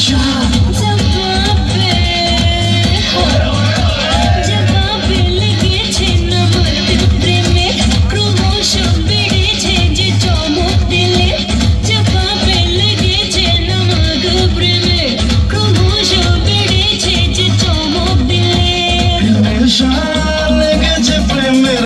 Russia.